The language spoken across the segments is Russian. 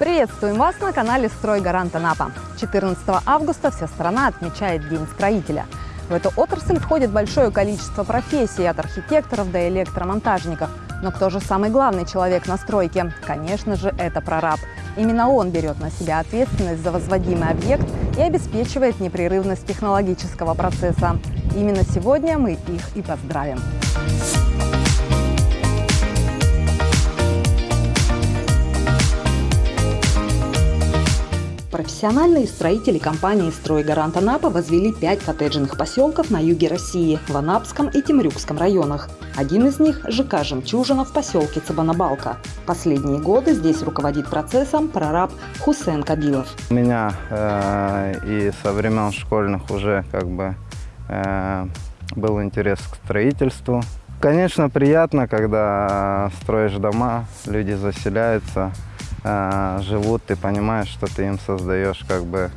Приветствуем вас на канале «Стройгарант Анапа». 14 августа вся страна отмечает День строителя. В эту отрасль входит большое количество профессий, от архитекторов до электромонтажников. Но кто же самый главный человек на стройке? Конечно же, это прораб. Именно он берет на себя ответственность за возводимый объект и обеспечивает непрерывность технологического процесса. Именно сегодня мы их и поздравим. Профессиональные строители компании «Стройгарант Анапа» возвели пять коттеджных поселков на юге России, в Анапском и Темрюкском районах. Один из них – ЖК «Жемчужина» в поселке Цабанабалка. Последние годы здесь руководит процессом прораб Хусен Кабилов. У меня э, и со времен школьных уже как бы э, был интерес к строительству. Конечно, приятно, когда строишь дома, люди заселяются, э, живут, ты понимаешь, что ты им создаешь как бы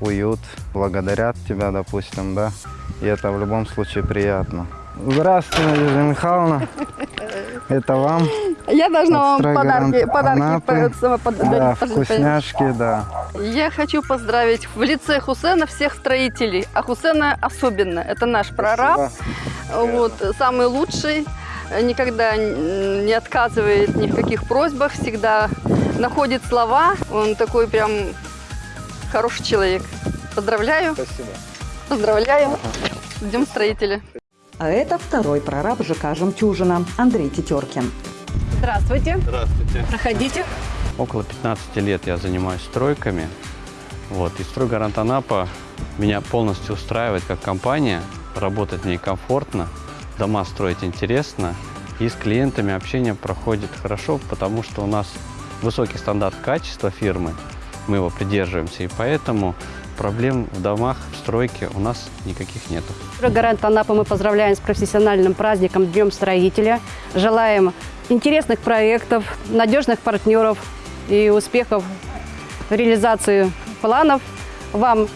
уют, благодарят тебя, допустим, да, и это в любом случае приятно. Здравствуйте, Надежда Михайловна. Это вам. Я должна вам подарки, подарки Анапы. по- по- Да, подарить. вкусняшки, да. Я хочу поздравить в лице Хусена всех строителей, а Хусена особенно. Это наш прораб, вот, самый лучший, никогда не отказывает ни в каких просьбах, всегда находит слова. Он такой прям хороший человек. Поздравляю. Спасибо. Поздравляю. С Днем строителя. А это второй прораб ЖК «Жемчужина» Андрей Тетеркин. Здравствуйте. Здравствуйте. Проходите. Около 15 лет я занимаюсь стройками. Вот. И «Стройгарант Анапа» меня полностью устраивает как компания. Работать в ней комфортно, дома строить интересно. И с клиентами общение проходит хорошо, потому что у нас высокий стандарт качества фирмы. Мы его придерживаемся, и поэтому проблем в домах, в стройке у нас никаких нету. Гарант Анапа мы поздравляем с профессиональным праздником Днем строителя. Желаем интересных проектов, надежных партнеров и успехов в реализации планов. Вам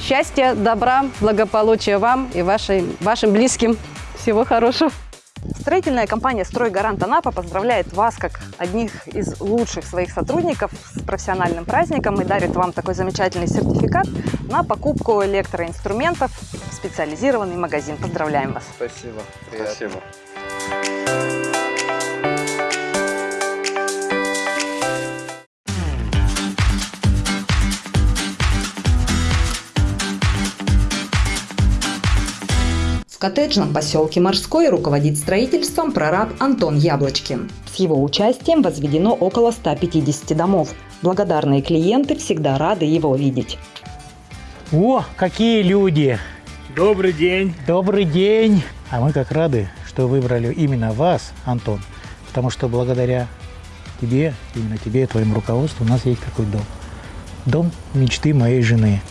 счастья, добра, благополучия вам и вашим, вашим близким. Всего хорошего. Строительная компания «Стройгарант Анапа» поздравляет вас как одних из лучших своих сотрудников с профессиональным праздником и дарит вам такой замечательный сертификат на покупку электроинструментов в специализированный магазин. Поздравляем вас! Спасибо. Спасибо. В коттеджном поселке Морской руководит строительством прораб Антон Яблочкин. С его участием возведено около 150 домов. Благодарные клиенты всегда рады его видеть. О, какие люди! Добрый день. Добрый день! А мы как рады, что выбрали именно вас, Антон, потому что благодаря тебе, именно тебе и твоему руководству у нас есть такой дом. Дом мечты моей жены.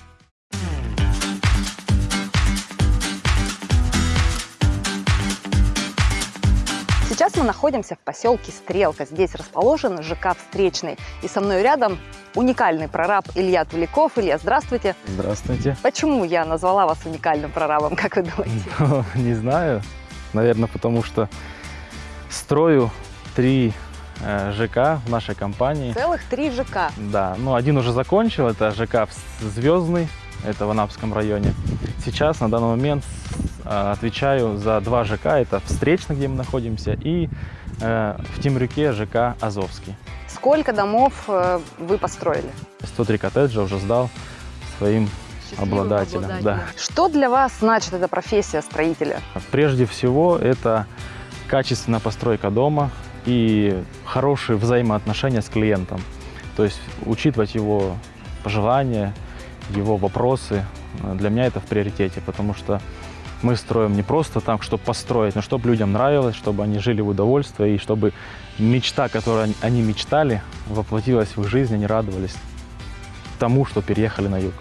Мы находимся в поселке Стрелка. Здесь расположен ЖК «Встречный». И со мной рядом уникальный прораб Илья Туликов. Илья, здравствуйте. Здравствуйте. Почему я назвала вас уникальным прорабом, как вы думаете? Не знаю. Наверное, потому что строю три э, ЖК в нашей компании. Целых три ЖК. Да, ну один уже закончил, это ЖК Звездный, это в Анапском районе. Сейчас, на данный момент, э, отвечаю за два ЖК, это Встречный, где мы находимся, и э, в Темрюке ЖК Азовский. Сколько домов э, вы построили? 103 коттеджа уже сдал своим обладателям. Да. Что для вас значит эта профессия строителя? Прежде всего, это качественная постройка дома и хорошие взаимоотношения с клиентом. То есть учитывать его пожелания, его вопросы. Для меня это в приоритете, потому что мы строим не просто так, чтобы построить, но чтобы людям нравилось, чтобы они жили в удовольствии, и чтобы мечта, которую они мечтали, воплотилась в их жизнь, они радовались тому, что переехали на юг.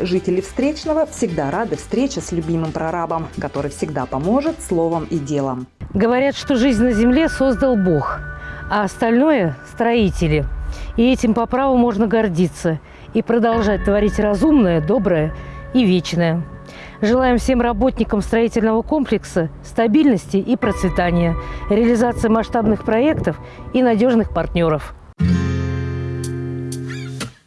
Жители Встречного всегда рады встрече с любимым прорабом, который всегда поможет словом и делом. Говорят, что жизнь на земле создал Бог, а остальное – строители. И этим по праву можно гордиться и продолжать творить разумное, доброе и вечное. Желаем всем работникам строительного комплекса стабильности и процветания, реализации масштабных проектов и надежных партнеров.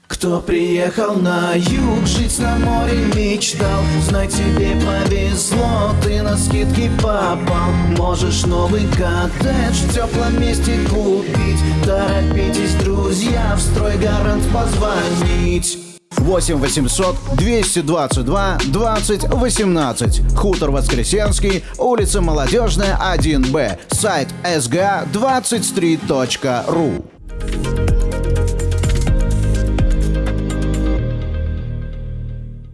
Кто приехал на юг, жить на море мечтал Знай, тебе повезло, ты на скидки попал Можешь новый коттедж в теплом месте купить стройгарант позвонить 8 800 222 20 18. Хутор Воскресенский, улица Молодежная, 1Б. Сайт sga23.ru.